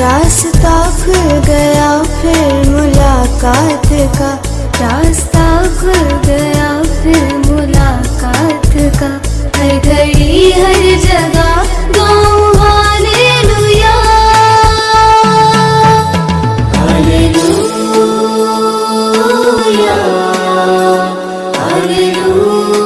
रास्ता खुल गया फिर मुलाकात का। रास्ता खुल गया फिर मुलाकात का। हर घड़ी हर जगह गाँव Hallelujah, Hallelujah.